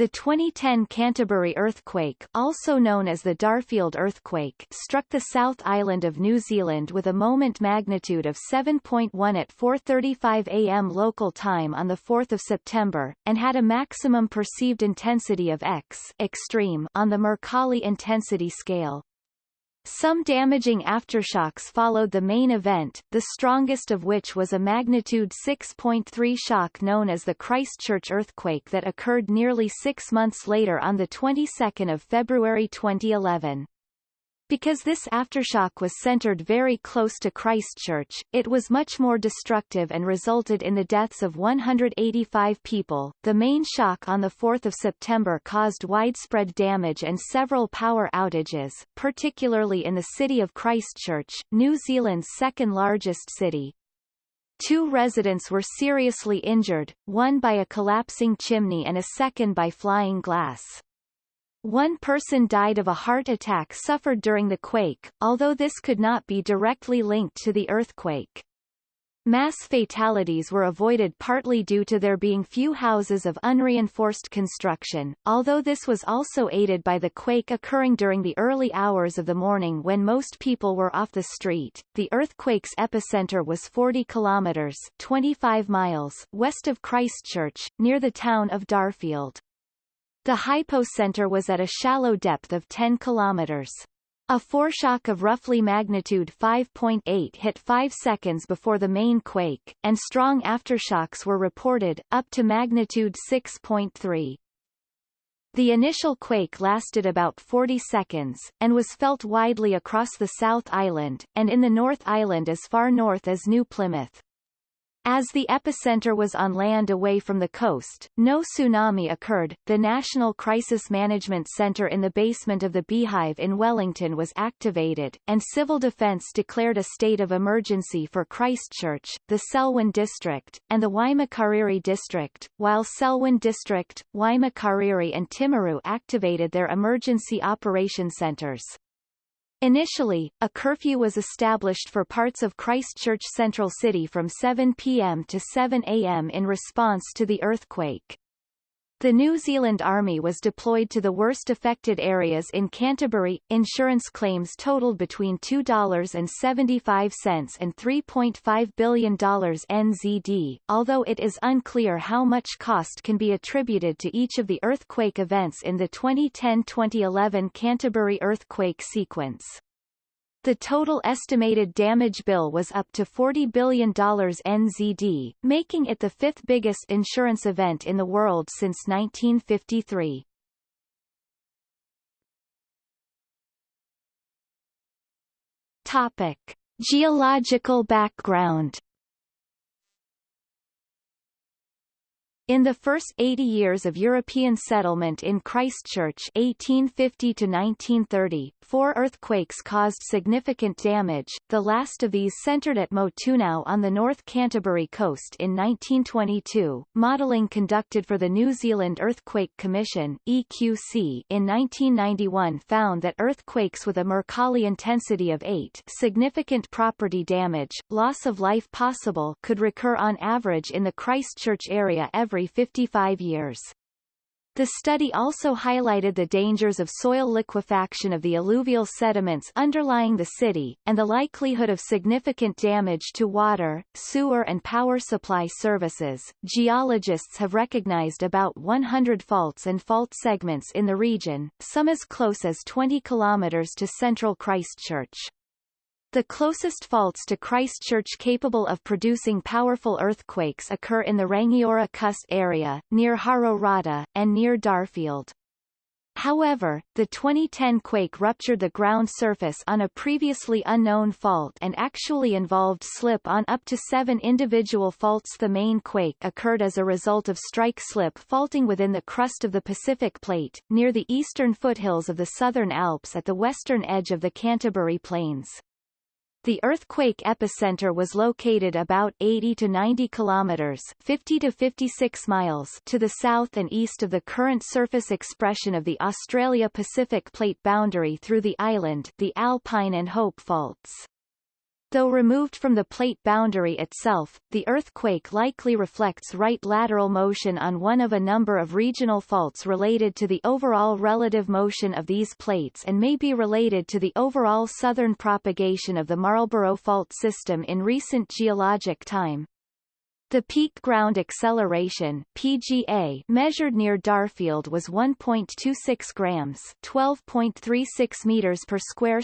The 2010 Canterbury earthquake also known as the Darfield earthquake struck the South Island of New Zealand with a moment magnitude of 7.1 at 4.35 am local time on 4 September, and had a maximum perceived intensity of X extreme on the Mercalli intensity scale. Some damaging aftershocks followed the main event, the strongest of which was a magnitude 6.3 shock known as the Christchurch earthquake that occurred nearly six months later on the 22nd of February 2011. Because this aftershock was centered very close to Christchurch, it was much more destructive and resulted in the deaths of 185 people. The main shock on 4 September caused widespread damage and several power outages, particularly in the city of Christchurch, New Zealand's second largest city. Two residents were seriously injured, one by a collapsing chimney and a second by flying glass. One person died of a heart attack suffered during the quake, although this could not be directly linked to the earthquake. Mass fatalities were avoided partly due to there being few houses of unreinforced construction, although this was also aided by the quake occurring during the early hours of the morning when most people were off the street. The earthquake's epicenter was 40 kilometers 25 miles west of Christchurch, near the town of Darfield. The hypocenter was at a shallow depth of 10 kilometers. A foreshock of roughly magnitude 5.8 hit 5 seconds before the main quake, and strong aftershocks were reported, up to magnitude 6.3. The initial quake lasted about 40 seconds, and was felt widely across the South Island, and in the North Island as far north as New Plymouth. As the epicenter was on land away from the coast, no tsunami occurred. The National Crisis Management Center in the basement of the Beehive in Wellington was activated, and civil defense declared a state of emergency for Christchurch, the Selwyn District, and the Waimakariri District, while Selwyn District, Waimakariri and Timaru activated their emergency operation centers. Initially, a curfew was established for parts of Christchurch Central City from 7 p.m. to 7 a.m. in response to the earthquake. The New Zealand Army was deployed to the worst affected areas in Canterbury. Insurance claims totaled between $2.75 and $3.5 billion NZD, although it is unclear how much cost can be attributed to each of the earthquake events in the 2010-2011 Canterbury earthquake sequence. The total estimated damage bill was up to $40 billion NZD, making it the fifth biggest insurance event in the world since 1953. Topic. Geological background In the first 80 years of European settlement in Christchurch 1850 to 1930, four earthquakes caused significant damage, the last of these centered at Motunau on the North Canterbury coast in 1922. Modelling conducted for the New Zealand Earthquake Commission EQC in 1991 found that earthquakes with a Mercalli intensity of 8 significant property damage, loss of life possible could recur on average in the Christchurch area every every 55 years. The study also highlighted the dangers of soil liquefaction of the alluvial sediments underlying the city, and the likelihood of significant damage to water, sewer and power supply services. Geologists have recognized about 100 faults and fault segments in the region, some as close as 20 kilometers to central Christchurch. The closest faults to Christchurch capable of producing powerful earthquakes occur in the Rangiora Cust area, near Hororata, and near Darfield. However, the 2010 quake ruptured the ground surface on a previously unknown fault and actually involved slip on up to seven individual faults. The main quake occurred as a result of strike slip faulting within the crust of the Pacific Plate, near the eastern foothills of the Southern Alps at the western edge of the Canterbury Plains. The earthquake epicenter was located about 80 to 90 kilometers 50 to 56 miles to the south and east of the current surface expression of the Australia-Pacific plate boundary through the island the Alpine and Hope faults. Though removed from the plate boundary itself, the earthquake likely reflects right lateral motion on one of a number of regional faults related to the overall relative motion of these plates and may be related to the overall southern propagation of the Marlborough Fault system in recent geologic time. The peak ground acceleration PGA measured near Darfield was 1.26 grams, 12.36 meters per square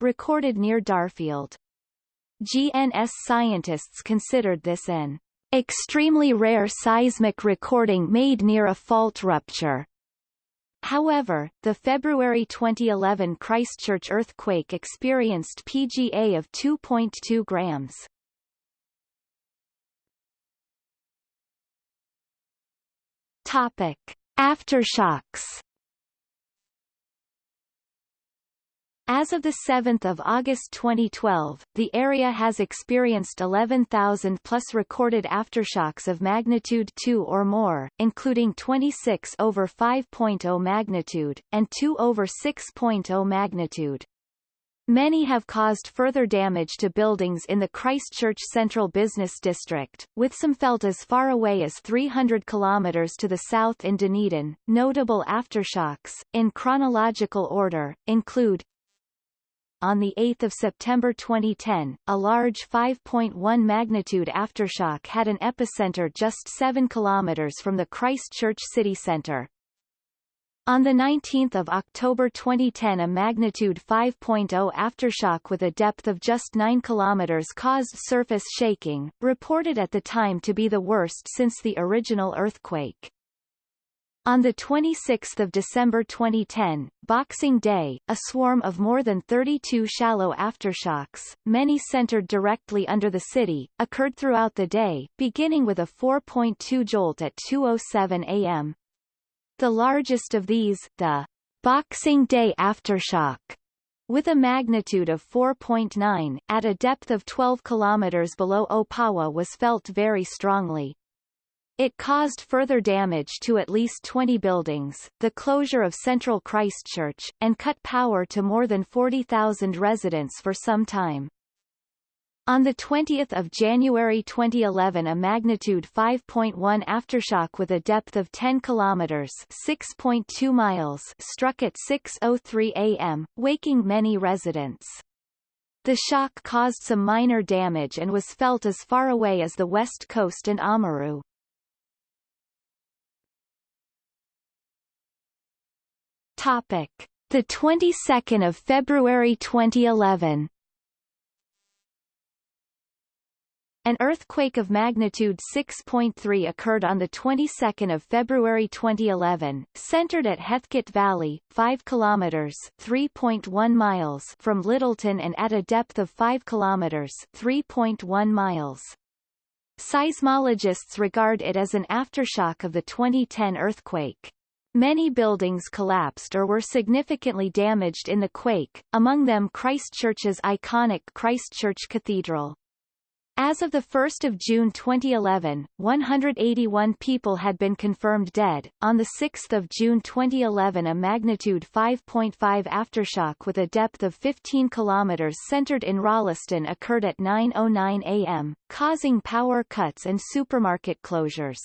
recorded near Darfield. GNS scientists considered this an extremely rare seismic recording made near a fault rupture. However, the February 2011 Christchurch earthquake experienced PGA of 2.2 grams. Topic: Aftershocks As of 7 August 2012, the area has experienced 11,000 plus recorded aftershocks of magnitude 2 or more, including 26 over 5.0 magnitude, and 2 over 6.0 magnitude. Many have caused further damage to buildings in the Christchurch Central Business District, with some felt as far away as 300 kilometers to the south in Dunedin. Notable aftershocks, in chronological order, include on 8 September 2010, a large 5.1 magnitude aftershock had an epicenter just 7 kilometers from the Christchurch city centre. On 19 October 2010 a magnitude 5.0 aftershock with a depth of just 9 km caused surface shaking, reported at the time to be the worst since the original earthquake. On 26 December 2010, Boxing Day, a swarm of more than 32 shallow aftershocks, many centered directly under the city, occurred throughout the day, beginning with a 4.2 jolt at 2.07 am. The largest of these, the Boxing Day aftershock, with a magnitude of 4.9, at a depth of 12 kilometers below Opawa was felt very strongly. It caused further damage to at least 20 buildings, the closure of central Christchurch, and cut power to more than 40,000 residents for some time. On 20 January 2011 a magnitude 5.1 aftershock with a depth of 10 kilometers 6.2 miles struck at 6.03 am, waking many residents. The shock caused some minor damage and was felt as far away as the west coast and Oamaru. Topic: The 22nd of February 2011. An earthquake of magnitude 6.3 occurred on the 22nd of February 2011, centered at Heathcote Valley, 5 kilometers (3.1 miles) from Lyttelton and at a depth of 5 kilometers (3.1 miles). Seismologists regard it as an aftershock of the 2010 earthquake. Many buildings collapsed or were significantly damaged in the quake, among them Christchurch's iconic Christchurch Cathedral. As of 1 June 2011, 181 people had been confirmed dead. On 6 June 2011 a magnitude 5.5 aftershock with a depth of 15 kilometers centered in Rolleston occurred at 9.09 am, causing power cuts and supermarket closures.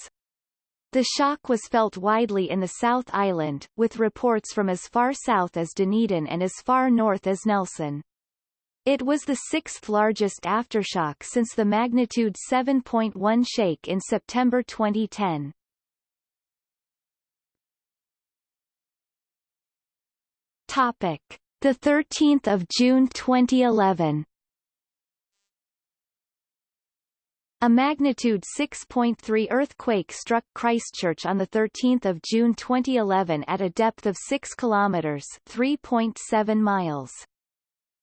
The shock was felt widely in the South Island, with reports from as far south as Dunedin and as far north as Nelson. It was the sixth largest aftershock since the magnitude 7.1 shake in September 2010. Topic: The 13th of June 2011. A magnitude 6.3 earthquake struck Christchurch on 13 June 2011 at a depth of 6 kilometers 3.7 miles.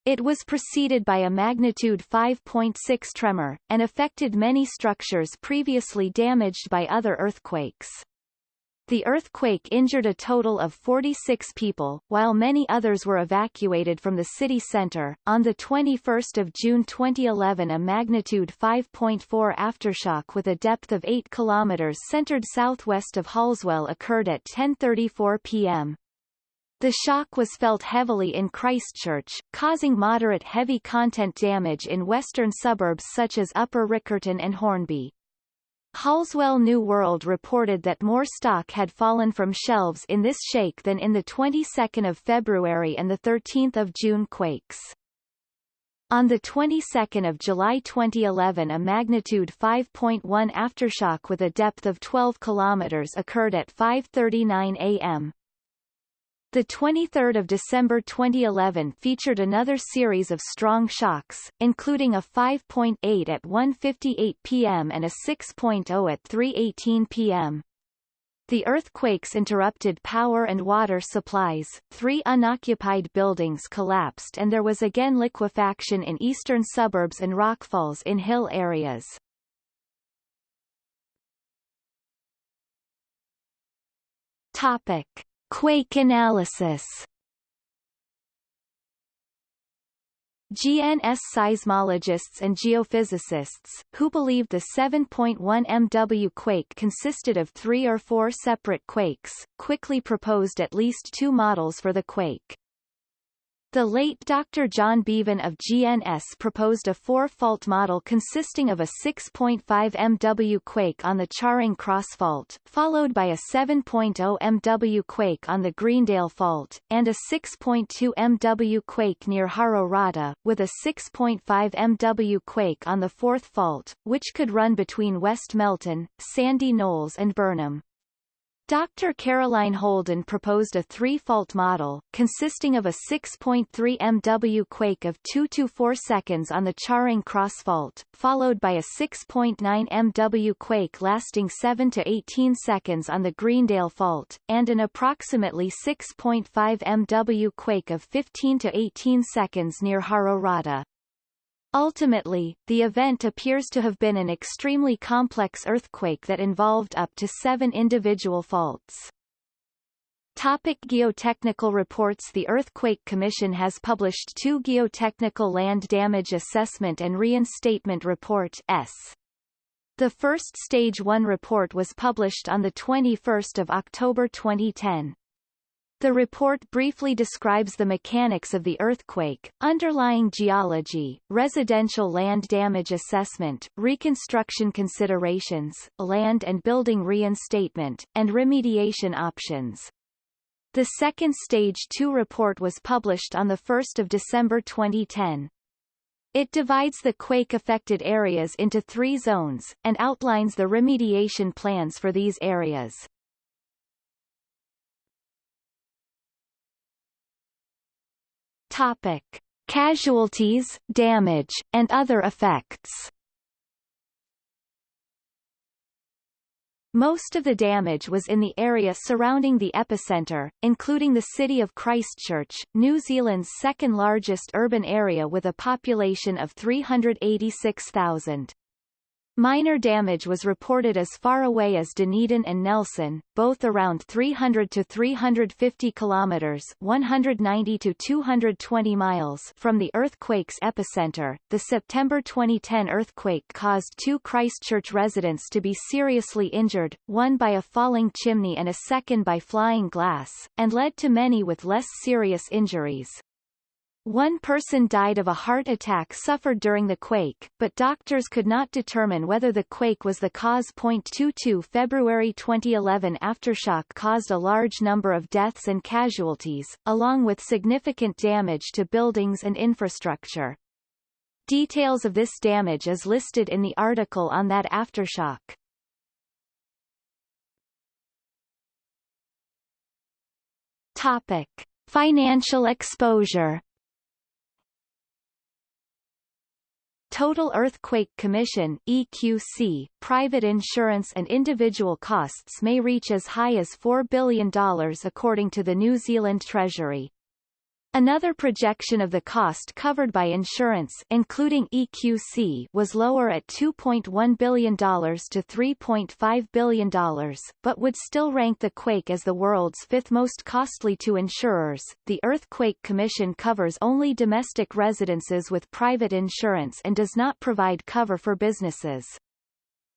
It was preceded by a magnitude 5.6 tremor, and affected many structures previously damaged by other earthquakes. The earthquake injured a total of 46 people, while many others were evacuated from the city center. On the 21st of June 2011, a magnitude 5.4 aftershock with a depth of 8 kilometers centered southwest of Halswell occurred at 10:34 p.m. The shock was felt heavily in Christchurch, causing moderate heavy content damage in western suburbs such as Upper Riccarton and Hornby. Halswell New World reported that more stock had fallen from shelves in this shake than in the 22nd of February and the 13th of June quakes. On the 22nd of July 2011 a magnitude 5.1 aftershock with a depth of 12 kilometers occurred at 5.39 am. The 23rd of December 2011 featured another series of strong shocks, including a 5.8 at 1.58 p.m. and a 6.0 at 3.18 p.m. The earthquakes interrupted power and water supplies, three unoccupied buildings collapsed and there was again liquefaction in eastern suburbs and rockfalls in hill areas. Topic. Quake analysis GNS seismologists and geophysicists, who believed the 7.1 MW quake consisted of three or four separate quakes, quickly proposed at least two models for the quake. The late Dr. John Beavan of GNS proposed a four-fault model consisting of a 6.5 MW quake on the Charing Cross Fault, followed by a 7.0 MW quake on the Greendale Fault, and a 6.2 MW quake near Harrow with a 6.5 MW quake on the Fourth Fault, which could run between West Melton, Sandy Knolls and Burnham. Dr. Caroline Holden proposed a three-fault model, consisting of a 6.3 MW quake of 2 to 4 seconds on the Charing Cross Fault, followed by a 6.9 MW quake lasting 7 to 18 seconds on the Greendale Fault, and an approximately 6.5 MW quake of 15 to 18 seconds near Harrow Ultimately, the event appears to have been an extremely complex earthquake that involved up to seven individual faults. Topic geotechnical reports The Earthquake Commission has published two Geotechnical Land Damage Assessment and Reinstatement Report S. The first Stage 1 report was published on 21 October 2010. The report briefly describes the mechanics of the earthquake, underlying geology, residential land damage assessment, reconstruction considerations, land and building reinstatement, and remediation options. The second Stage 2 report was published on 1 December 2010. It divides the quake-affected areas into three zones, and outlines the remediation plans for these areas. Topic. Casualties, damage, and other effects Most of the damage was in the area surrounding the epicenter, including the city of Christchurch, New Zealand's second largest urban area with a population of 386,000. Minor damage was reported as far away as Dunedin and Nelson, both around 300 to 350 kilometers (190 to 220 miles) from the earthquake's epicenter. The September 2010 earthquake caused two Christchurch residents to be seriously injured, one by a falling chimney and a second by flying glass, and led to many with less serious injuries. One person died of a heart attack suffered during the quake, but doctors could not determine whether the quake was the cause. 22 February 2011 aftershock caused a large number of deaths and casualties, along with significant damage to buildings and infrastructure. Details of this damage is listed in the article on that aftershock. Topic. Financial exposure Total Earthquake Commission EQC, private insurance and individual costs may reach as high as $4 billion according to the New Zealand Treasury. Another projection of the cost covered by insurance including EQC was lower at $2.1 billion to $3.5 billion, but would still rank the quake as the world's fifth most costly to insurers. The Earthquake Commission covers only domestic residences with private insurance and does not provide cover for businesses.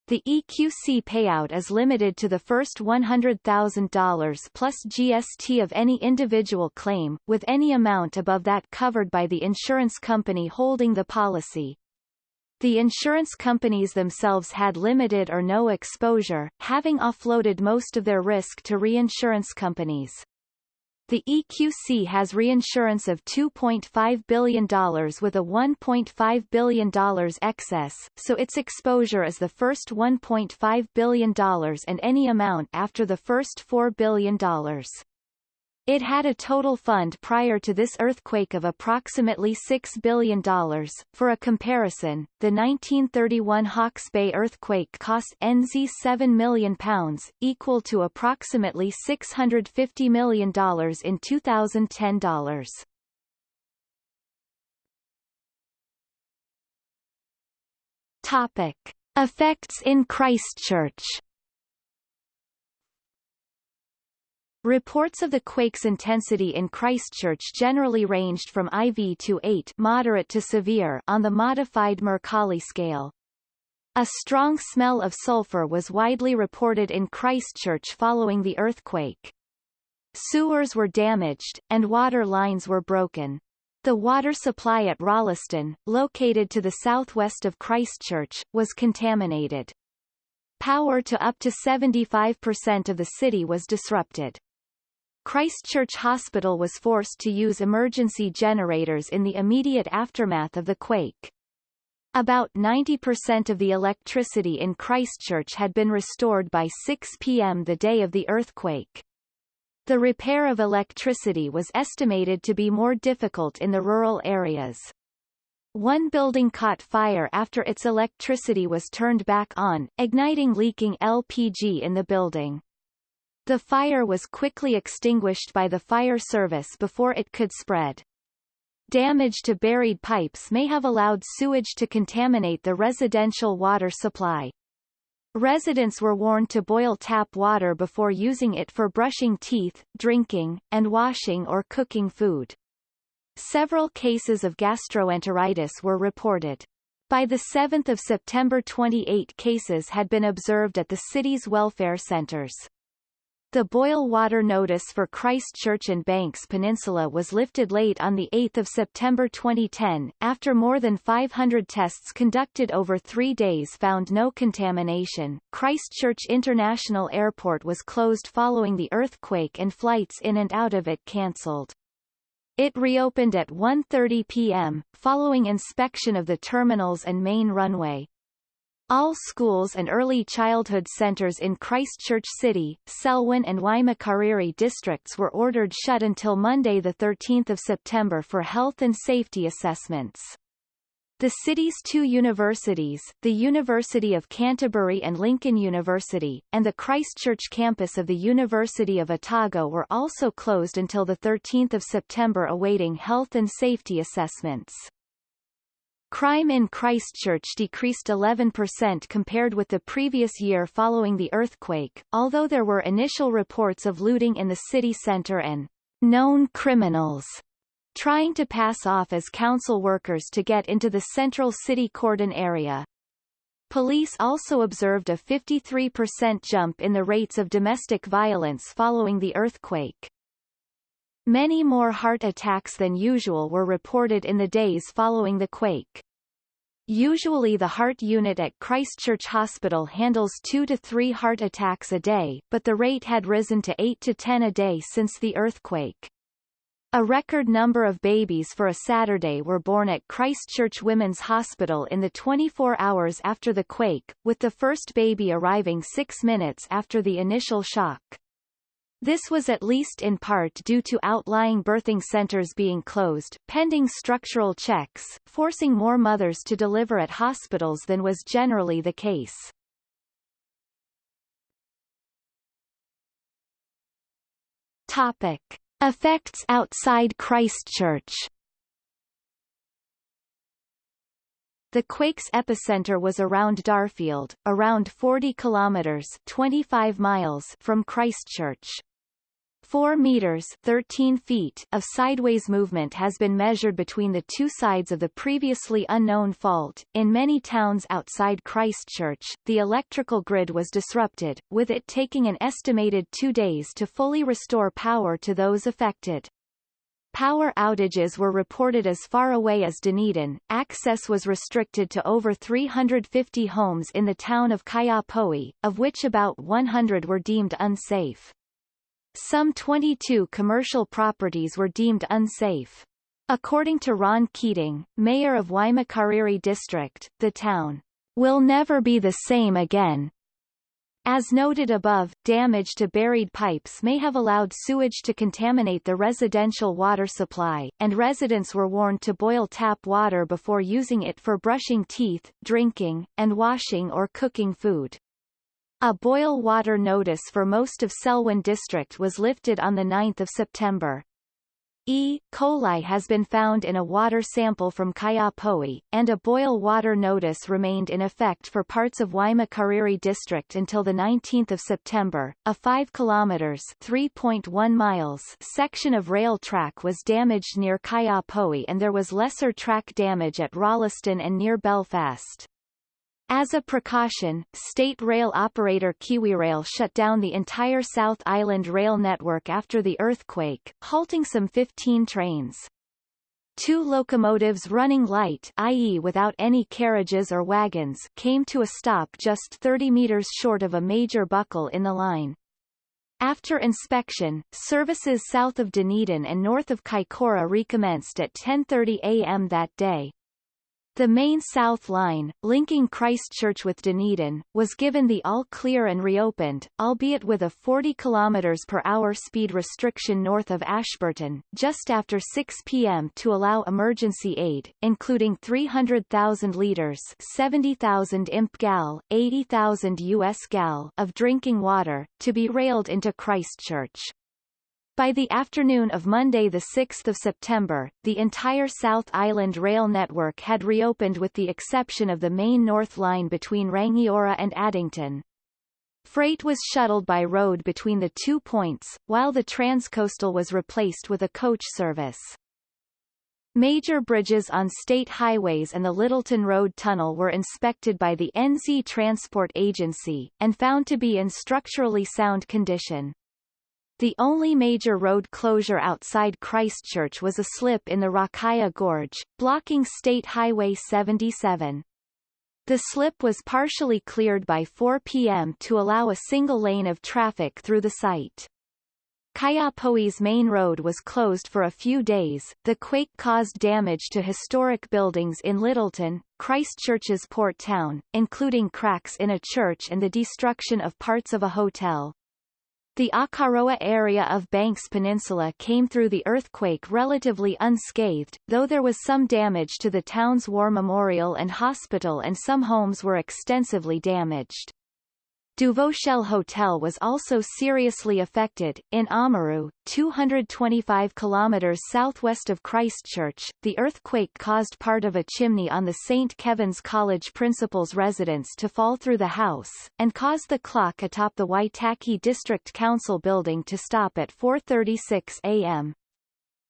The EQC payout is limited to the first $100,000 plus GST of any individual claim, with any amount above that covered by the insurance company holding the policy. The insurance companies themselves had limited or no exposure, having offloaded most of their risk to reinsurance companies. The EQC has reinsurance of $2.5 billion with a $1.5 billion excess, so its exposure is the first $1.5 billion and any amount after the first $4 billion. It had a total fund prior to this earthquake of approximately $6 billion. For a comparison, the 1931 Hawke's Bay earthquake cost NZ £7 million, equal to approximately $650 million in 2010 dollars. Topic. Effects in Christchurch Reports of the quake's intensity in Christchurch generally ranged from IV to 8 moderate to severe on the modified Mercalli scale. A strong smell of sulfur was widely reported in Christchurch following the earthquake. Sewers were damaged, and water lines were broken. The water supply at Rolleston, located to the southwest of Christchurch, was contaminated. Power to up to 75% of the city was disrupted. Christchurch Hospital was forced to use emergency generators in the immediate aftermath of the quake. About 90% of the electricity in Christchurch had been restored by 6 p.m. the day of the earthquake. The repair of electricity was estimated to be more difficult in the rural areas. One building caught fire after its electricity was turned back on, igniting leaking LPG in the building. The fire was quickly extinguished by the fire service before it could spread. Damage to buried pipes may have allowed sewage to contaminate the residential water supply. Residents were warned to boil tap water before using it for brushing teeth, drinking, and washing or cooking food. Several cases of gastroenteritis were reported. By the 7th of September 28 cases had been observed at the city's welfare centers. The boil water notice for Christchurch and Banks Peninsula was lifted late on 8 September 2010, after more than 500 tests conducted over three days found no contamination. Christchurch International Airport was closed following the earthquake and flights in and out of it cancelled. It reopened at 1.30 p.m., following inspection of the terminals and main runway. All schools and early childhood centres in Christchurch City, Selwyn and Waimakariri districts were ordered shut until Monday 13 September for health and safety assessments. The city's two universities, the University of Canterbury and Lincoln University, and the Christchurch campus of the University of Otago were also closed until 13 September awaiting health and safety assessments. Crime in Christchurch decreased 11% compared with the previous year following the earthquake, although there were initial reports of looting in the city centre and known criminals trying to pass off as council workers to get into the central city cordon area. Police also observed a 53% jump in the rates of domestic violence following the earthquake. Many more heart attacks than usual were reported in the days following the quake. Usually the heart unit at Christchurch Hospital handles 2 to 3 heart attacks a day, but the rate had risen to 8 to 10 a day since the earthquake. A record number of babies for a Saturday were born at Christchurch Women's Hospital in the 24 hours after the quake, with the first baby arriving six minutes after the initial shock. This was at least in part due to outlying birthing centers being closed, pending structural checks, forcing more mothers to deliver at hospitals than was generally the case. Topic. Effects outside Christchurch The quake's epicenter was around Darfield, around 40 kilometers 25 miles from Christchurch. 4 meters 13 feet of sideways movement has been measured between the two sides of the previously unknown fault. In many towns outside Christchurch, the electrical grid was disrupted, with it taking an estimated two days to fully restore power to those affected. Power outages were reported as far away as Dunedin. Access was restricted to over 350 homes in the town of Kaiapoi, of which about 100 were deemed unsafe. Some 22 commercial properties were deemed unsafe. According to Ron Keating, mayor of Waimakariri District, the town will never be the same again. As noted above, damage to buried pipes may have allowed sewage to contaminate the residential water supply, and residents were warned to boil tap water before using it for brushing teeth, drinking, and washing or cooking food. A boil water notice for most of Selwyn district was lifted on 9 September. E. coli has been found in a water sample from Kaiapoi, and a boil water notice remained in effect for parts of Waimakariri district until 19 September. A 5 kilometers 3.1 miles section of rail track was damaged near Kaiapoi and there was lesser track damage at Rolleston and near Belfast. As a precaution, state rail operator KiwiRail shut down the entire South Island rail network after the earthquake, halting some 15 trains. Two locomotives running light i.e. without any carriages or wagons came to a stop just 30 meters short of a major buckle in the line. After inspection, services south of Dunedin and north of Kaikoura recommenced at 10.30 a.m. that day. The main South Line, linking Christchurch with Dunedin, was given the all-clear and reopened, albeit with a 40 km per hour speed restriction north of Ashburton, just after 6 p.m. to allow emergency aid, including 300,000 litres 70,000 imp gal, 80,000 US gal of drinking water, to be railed into Christchurch. By the afternoon of Monday 6 September, the entire South Island rail network had reopened with the exception of the main North Line between Rangiora and Addington. Freight was shuttled by road between the two points, while the TranzCoastal was replaced with a coach service. Major bridges on state highways and the Lyttelton Road Tunnel were inspected by the NZ Transport Agency, and found to be in structurally sound condition. The only major road closure outside Christchurch was a slip in the Rakaia Gorge, blocking State Highway 77. The slip was partially cleared by 4 p.m. to allow a single lane of traffic through the site. Kaiapoi's main road was closed for a few days. The quake caused damage to historic buildings in Lyttelton, Christchurch's port town, including cracks in a church and the destruction of parts of a hotel. The Akaroa area of Banks Peninsula came through the earthquake relatively unscathed, though there was some damage to the town's war memorial and hospital and some homes were extensively damaged. Duvauchelle Hotel was also seriously affected. In Oamaru, 225 kilometers southwest of Christchurch, the earthquake caused part of a chimney on the St. Kevin's College principal's residence to fall through the house, and caused the clock atop the Waitaki District Council building to stop at 4.36 a.m.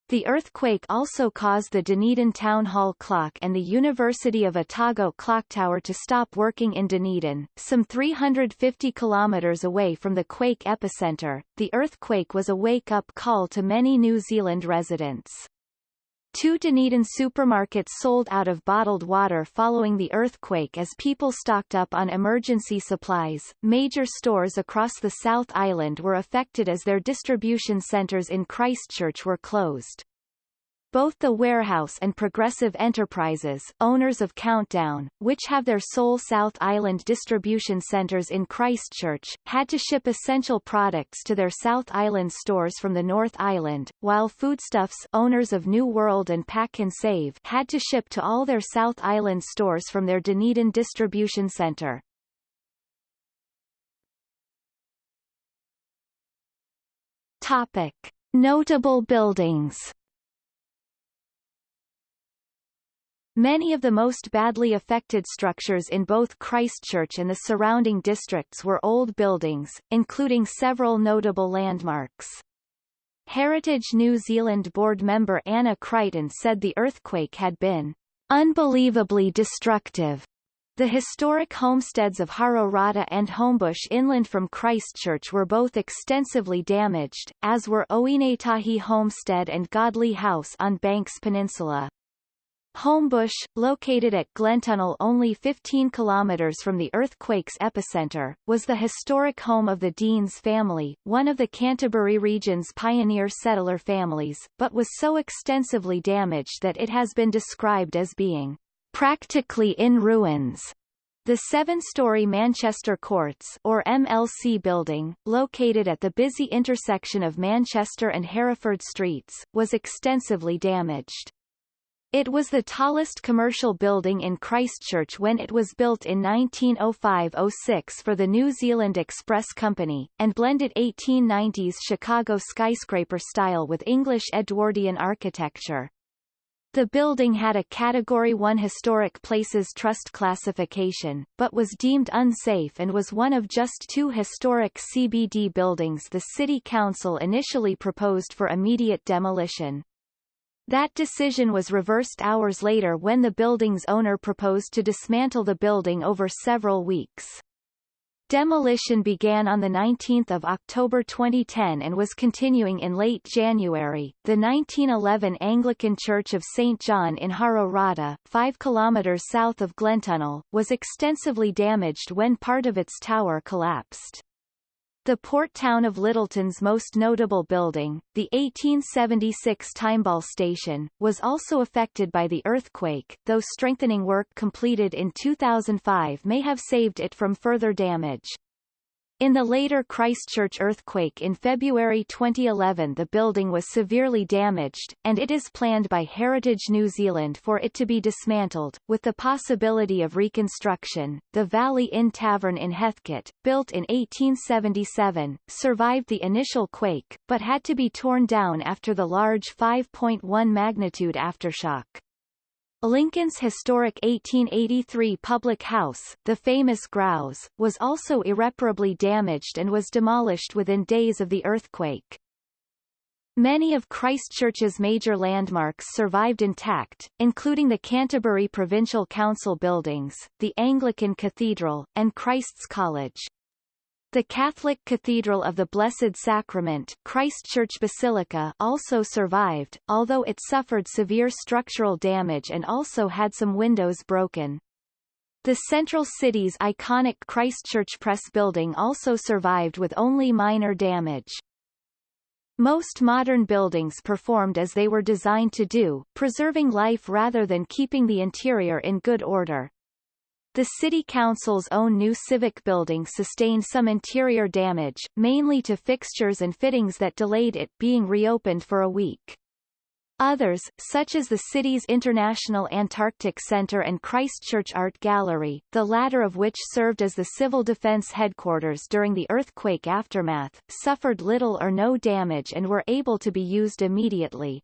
The earthquake also caused the Dunedin Town Hall clock and the University of Otago clock tower to stop working in Dunedin, some 350 kilometres away from the quake epicenter. The earthquake was a wake-up call to many New Zealand residents. Two Dunedin supermarkets sold out of bottled water following the earthquake as people stocked up on emergency supplies. Major stores across the South Island were affected as their distribution centres in Christchurch were closed. Both the Warehouse and Progressive Enterprises, owners of Countdown, which have their sole South Island distribution centres in Christchurch, had to ship essential products to their South Island stores from the North Island, while Foodstuffs owners of New World and Pak'nSave had to ship to all their South Island stores from their Dunedin distribution centre. Topic. Notable buildings Many of the most badly affected structures in both Christchurch and the surrounding districts were old buildings, including several notable landmarks. Heritage New Zealand board member Anna Crighton said the earthquake had been unbelievably destructive. The historic homesteads of Hororata and Homebush inland from Christchurch were both extensively damaged, as were Ohinetahi Homestead and Godley House on Banks Peninsula. Homebush, located at Glentunnel only 15 kilometers from the earthquake's epicenter, was the historic home of the Deans family, one of the Canterbury region's pioneer settler families, but was so extensively damaged that it has been described as being practically in ruins. The seven-story Manchester Courts or MLC building, located at the busy intersection of Manchester and Hereford Streets, was extensively damaged. It was the tallest commercial building in Christchurch when it was built in 1905-06 for the New Zealand Express Company, and blended 1890s Chicago skyscraper style with English Edwardian architecture. The building had a Category 1 Historic Places Trust classification, but was deemed unsafe and was one of just two historic CBD buildings the City Council initially proposed for immediate demolition. That decision was reversed hours later when the building's owner proposed to dismantle the building over several weeks. Demolition began on 19 October 2010 and was continuing in late January. The 1911 Anglican Church of St. John in Hororata, 5 km south of Glentunnel, was extensively damaged when part of its tower collapsed. The port town of Lyttelton's most notable building, the 1876 Timeball Station, was also affected by the earthquake, though strengthening work completed in 2005 may have saved it from further damage. In the later Christchurch earthquake in February 2011 the building was severely damaged, and it is planned by Heritage New Zealand for it to be dismantled, with the possibility of reconstruction. The Valley Inn Tavern in Heathcote, built in 1877, survived the initial quake, but had to be torn down after the large 5.1 magnitude aftershock. Lincoln's historic 1883 public house, the famous Grouse, was also irreparably damaged and was demolished within days of the earthquake. Many of Christchurch's major landmarks survived intact, including the Canterbury Provincial Council buildings, the Anglican Cathedral, and Christ's College. The Catholic Cathedral of the Blessed Sacrament Christchurch Basilica also survived, although it suffered severe structural damage and also had some windows broken. The central city's iconic Christchurch Press building also survived with only minor damage. Most modern buildings performed as they were designed to do, preserving life rather than keeping the interior in good order. The City Council's own new civic building sustained some interior damage, mainly to fixtures and fittings that delayed it being reopened for a week. Others, such as the city's International Antarctic Center and Christchurch Art Gallery, the latter of which served as the Civil Defense headquarters during the earthquake aftermath, suffered little or no damage and were able to be used immediately.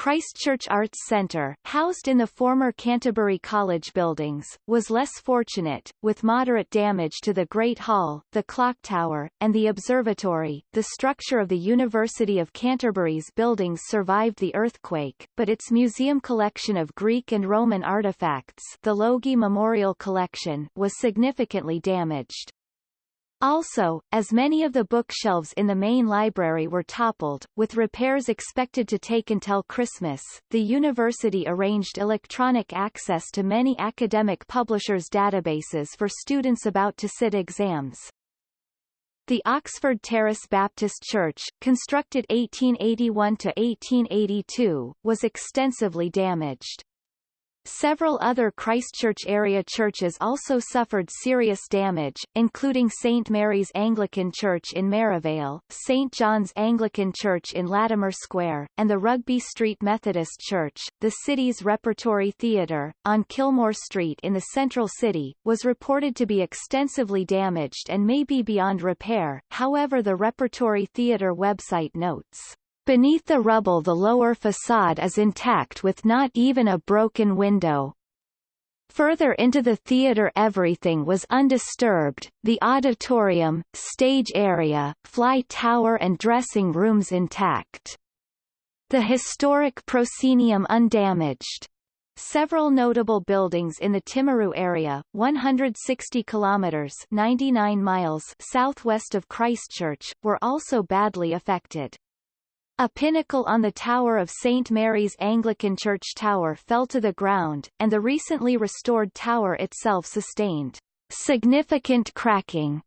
Christchurch Arts Centre, housed in the former Canterbury College buildings, was less fortunate, with moderate damage to the Great Hall, the Clock Tower, and the Observatory. The structure of the University of Canterbury's buildings survived the earthquake, but its museum collection of Greek and Roman artifacts the Logie Memorial Collection was significantly damaged. Also, as many of the bookshelves in the main library were toppled, with repairs expected to take until Christmas, the university arranged electronic access to many academic publishers' databases for students about to sit exams. The Oxford Terrace Baptist Church, constructed 1881 to 1882, was extensively damaged. Several other Christchurch area churches also suffered serious damage, including St Mary's Anglican Church in Merivale, St John's Anglican Church in Latimer Square, and the Rugby Street Methodist Church. The city's Repertory Theatre, on Kilmore Street in the central city, was reported to be extensively damaged and may be beyond repair, however the Repertory Theatre website notes. Beneath the rubble the lower facade is intact with not even a broken window. Further into the theater everything was undisturbed, the auditorium, stage area, fly tower and dressing rooms intact. The historic proscenium undamaged. Several notable buildings in the Timaru area, 160 kilometers (99 miles) southwest of Christchurch, were also badly affected. A pinnacle on the tower of St. Mary's Anglican Church Tower fell to the ground, and the recently restored tower itself sustained significant cracking.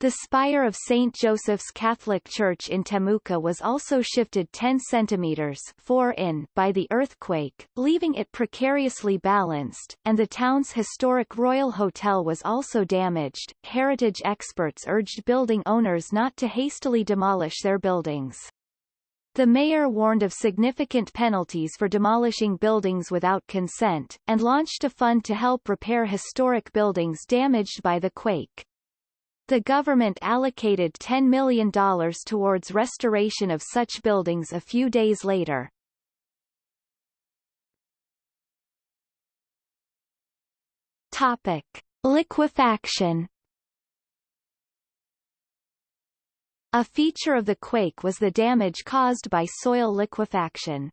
The spire of St. Joseph's Catholic Church in Temuka was also shifted 10 centimeters 4 in by the earthquake, leaving it precariously balanced, and the town's historic Royal Hotel was also damaged. Heritage experts urged building owners not to hastily demolish their buildings. The mayor warned of significant penalties for demolishing buildings without consent, and launched a fund to help repair historic buildings damaged by the quake. The government allocated $10 million towards restoration of such buildings a few days later. Topic. Liquefaction A feature of the quake was the damage caused by soil liquefaction.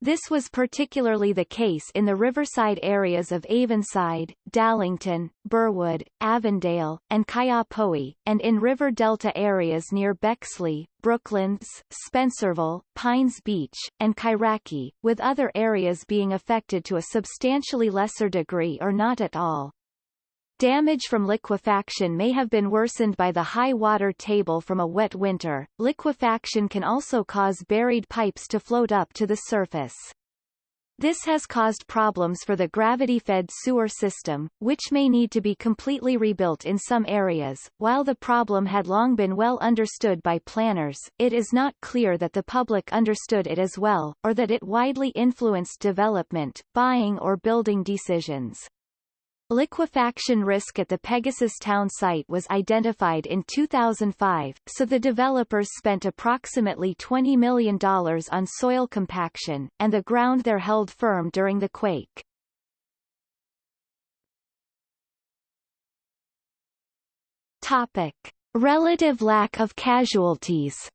This was particularly the case in the riverside areas of Avonside, Dallington, Burwood, Avondale, and Kaiapoi, and in river delta areas near Bexley, Brooklands, Spencerville, Pines Beach, and Kairaki, with other areas being affected to a substantially lesser degree or not at all. Damage from liquefaction may have been worsened by the high water table from a wet winter. Liquefaction can also cause buried pipes to float up to the surface. This has caused problems for the gravity-fed sewer system, which may need to be completely rebuilt in some areas. While the problem had long been well understood by planners, it is not clear that the public understood it as well, or that it widely influenced development, buying or building decisions. Liquefaction risk at the Pegasus Town site was identified in 2005, so the developers spent approximately $20 million on soil compaction, and the ground there held firm during the quake. Topic. Relative lack of casualties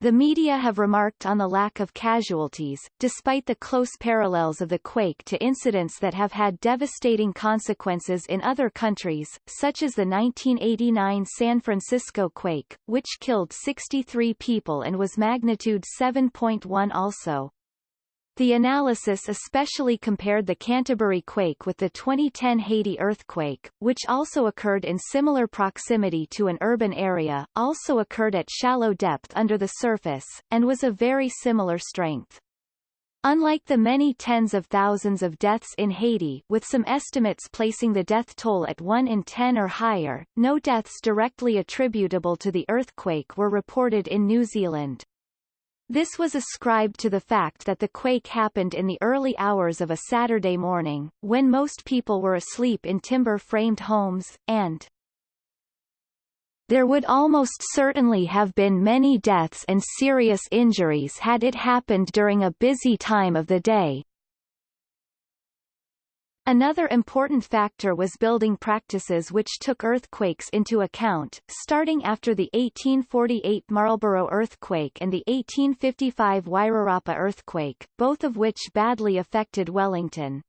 The media have remarked on the lack of casualties, despite the close parallels of the quake to incidents that have had devastating consequences in other countries, such as the 1989 San Francisco quake, which killed 63 people and was magnitude 7.1 also. The analysis especially compared the Canterbury quake with the 2010 Haiti earthquake, which also occurred in similar proximity to an urban area, also occurred at shallow depth under the surface, and was of very similar strength. Unlike the many tens of thousands of deaths in Haiti with some estimates placing the death toll at 1 in 10 or higher, no deaths directly attributable to the earthquake were reported in New Zealand. This was ascribed to the fact that the quake happened in the early hours of a Saturday morning, when most people were asleep in timber-framed homes, and there would almost certainly have been many deaths and serious injuries had it happened during a busy time of the day, Another important factor was building practices which took earthquakes into account, starting after the 1848 Marlborough earthquake and the 1855 Wairarapa earthquake, both of which badly affected Wellington.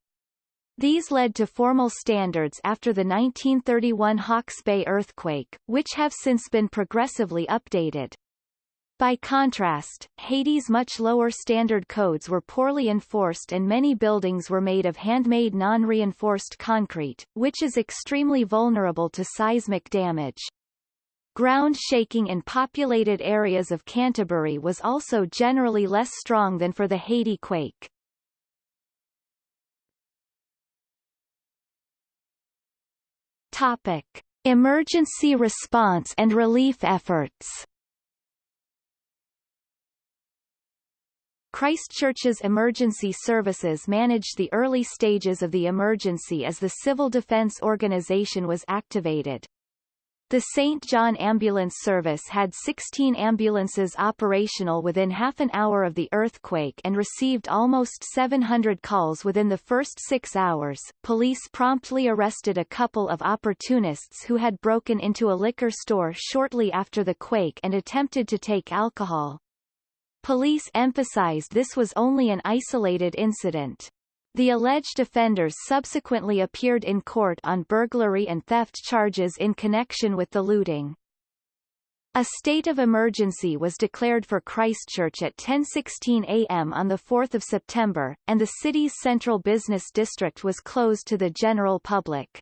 These led to formal standards after the 1931 Hawke's Bay earthquake, which have since been progressively updated. By contrast, Haiti's much lower standard codes were poorly enforced and many buildings were made of handmade non-reinforced concrete, which is extremely vulnerable to seismic damage. Ground shaking in populated areas of Canterbury was also generally less strong than for the Haiti quake. Topic. Emergency response and relief efforts Christchurch's emergency services managed the early stages of the emergency as the civil defence organisation was activated. The St. John Ambulance Service had 16 ambulances operational within half an hour of the earthquake and received almost 700 calls within the first six hours. Police promptly arrested a couple of opportunists who had broken into a liquor store shortly after the quake and attempted to take alcohol. Police emphasized this was only an isolated incident. The alleged offenders subsequently appeared in court on burglary and theft charges in connection with the looting. A state of emergency was declared for Christchurch at 10:16 a.m. on the 4th of September, and the city's central business district was closed to the general public.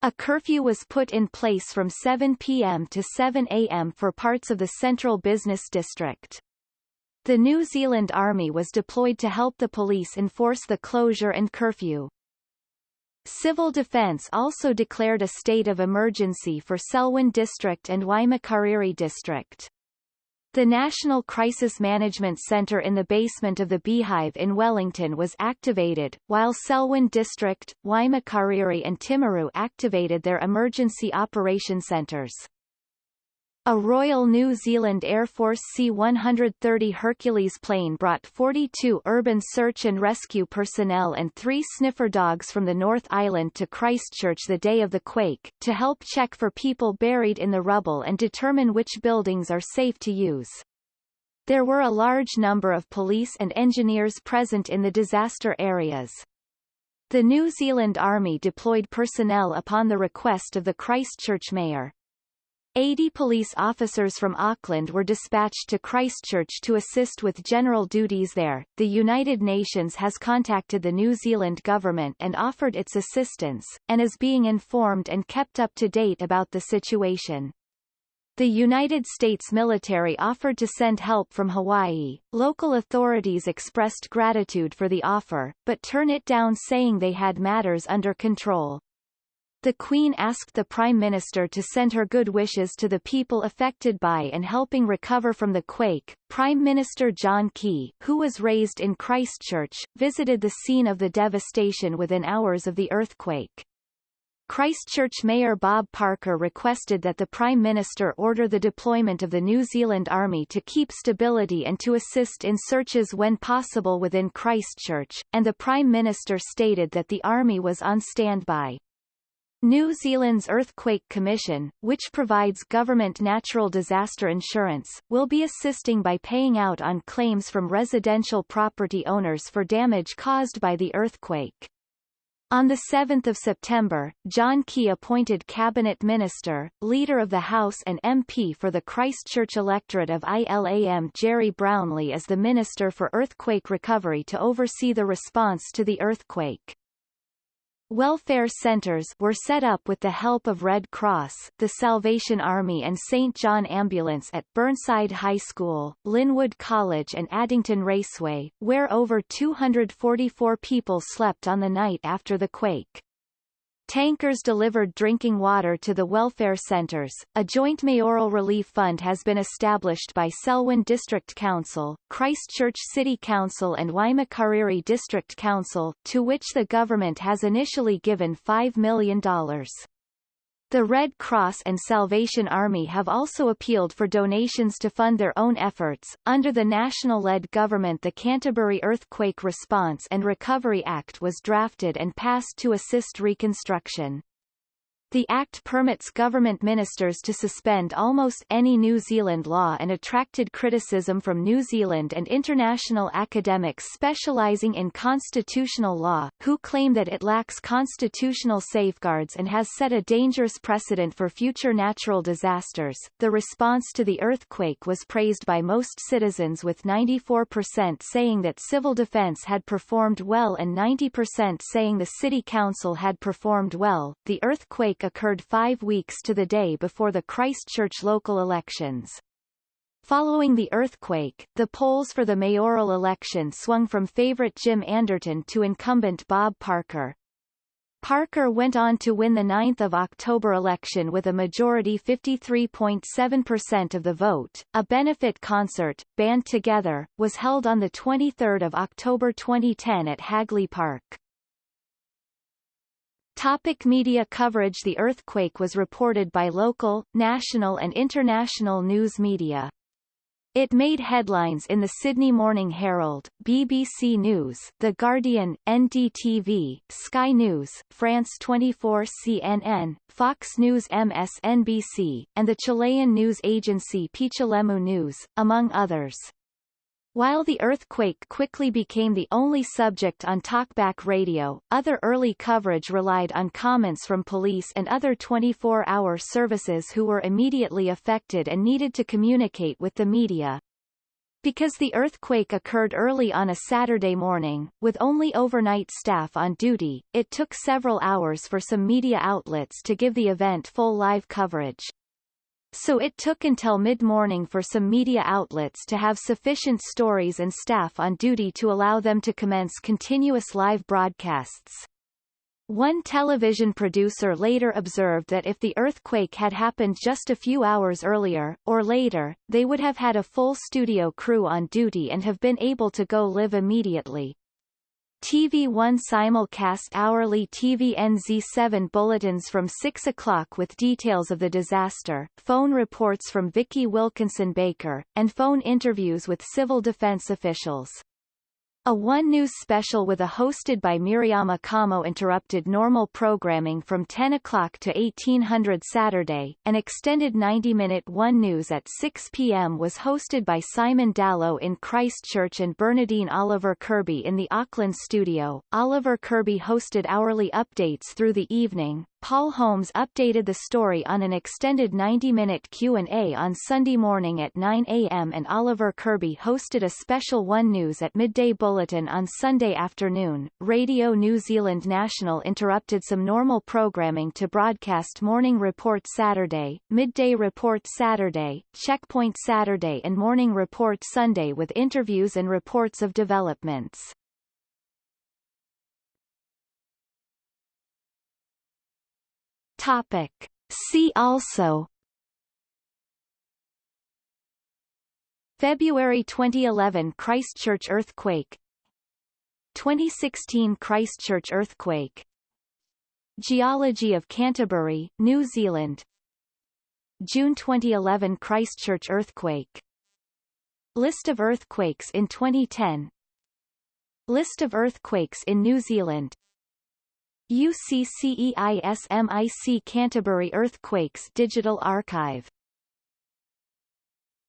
A curfew was put in place from 7 p.m. to 7 a.m. for parts of the central business district. The New Zealand Army was deployed to help the police enforce the closure and curfew. Civil Defence also declared a state of emergency for Selwyn District and Waimakariri District. The National Crisis Management Centre in the basement of the Beehive in Wellington was activated, while Selwyn District, Waimakariri and Timaru activated their emergency operation centres. A Royal New Zealand Air Force C-130 Hercules plane brought 42 urban search and rescue personnel and three sniffer dogs from the North Island to Christchurch the day of the quake, to help check for people buried in the rubble and determine which buildings are safe to use. There were a large number of police and engineers present in the disaster areas. The New Zealand Army deployed personnel upon the request of the Christchurch mayor. 80 police officers from Auckland were dispatched to Christchurch to assist with general duties there. The United Nations has contacted the New Zealand government and offered its assistance, and is being informed and kept up to date about the situation. The United States military offered to send help from Hawaii. Local authorities expressed gratitude for the offer, but turned it down saying they had matters under control. The Queen asked the Prime Minister to send her good wishes to the people affected by and helping recover from the quake. Prime Minister John Key, who was raised in Christchurch, visited the scene of the devastation within hours of the earthquake. Christchurch Mayor Bob Parker requested that the Prime Minister order the deployment of the New Zealand Army to keep stability and to assist in searches when possible within Christchurch, and the Prime Minister stated that the Army was on standby. New Zealand's Earthquake Commission, which provides government natural disaster insurance, will be assisting by paying out on claims from residential property owners for damage caused by the earthquake. On 7 September, John Key appointed Cabinet Minister, Leader of the House and MP for the Christchurch electorate of ILAM Gerry Brownlee as the Minister for Earthquake Recovery to oversee the response to the earthquake. Welfare centers were set up with the help of Red Cross, the Salvation Army and St. John Ambulance at Burnside High School, Linwood College and Addington Raceway, where over 244 people slept on the night after the quake. Tankers delivered drinking water to the welfare centers. A joint mayoral relief fund has been established by Selwyn District Council, Christchurch City Council and Waimakariri District Council, to which the government has initially given $5 million. The Red Cross and Salvation Army have also appealed for donations to fund their own efforts. Under the national-led government the Canterbury Earthquake Response and Recovery Act was drafted and passed to assist reconstruction. The Act permits government ministers to suspend almost any New Zealand law and attracted criticism from New Zealand and international academics specializing in constitutional law, who claim that it lacks constitutional safeguards and has set a dangerous precedent for future natural disasters. The response to the earthquake was praised by most citizens with 94% saying that civil defense had performed well and 90% saying the city council had performed well. The earthquake occurred five weeks to the day before the Christchurch local elections. Following the earthquake, the polls for the mayoral election swung from favourite Jim Anderton to incumbent Bob Parker. Parker went on to win the 9th of October election with a majority 53.7% of the vote. A benefit concert, Band Together, was held on the 23rd of October 2010 at Hagley Park. Topic media coverage The earthquake was reported by local, national and international news media. It made headlines in the Sydney Morning Herald, BBC News, The Guardian, NDTV, Sky News, France 24 CNN, Fox News MSNBC, and the Chilean news agency Pichilemu News, among others. While the earthquake quickly became the only subject on talkback radio, other early coverage relied on comments from police and other 24-hour services who were immediately affected and needed to communicate with the media. Because the earthquake occurred early on a Saturday morning, with only overnight staff on duty, it took several hours for some media outlets to give the event full live coverage so it took until mid-morning for some media outlets to have sufficient stories and staff on duty to allow them to commence continuous live broadcasts. One television producer later observed that if the earthquake had happened just a few hours earlier, or later, they would have had a full studio crew on duty and have been able to go live immediately. TV1 simulcast hourly TVNZ7 bulletins from 6 o'clock with details of the disaster, phone reports from Vicki Wilkinson Baker, and phone interviews with civil defense officials. A One News special with a hosted by Miriama Kamo interrupted normal programming from 10 o'clock to 1800 Saturday. An extended 90-minute One News at 6 p.m. was hosted by Simon Dallow in Christchurch and Bernadine Oliver Kirby in the Auckland studio. Oliver Kirby hosted hourly updates through the evening, Paul Holmes updated the story on an extended 90-minute Q&A on Sunday morning at 9 a.m. and Oliver Kirby hosted a special One News at midday bulletin on Sunday afternoon. Radio New Zealand National interrupted some normal programming to broadcast Morning Report Saturday, Midday Report Saturday, Checkpoint Saturday and Morning Report Sunday with interviews and reports of developments. Topic. See also. February 2011 Christchurch earthquake. 2016 Christchurch earthquake. Geology of Canterbury, New Zealand. June 2011 Christchurch earthquake. List of earthquakes in 2010 List of earthquakes in New Zealand UCCEISMIC Canterbury Earthquakes Digital Archive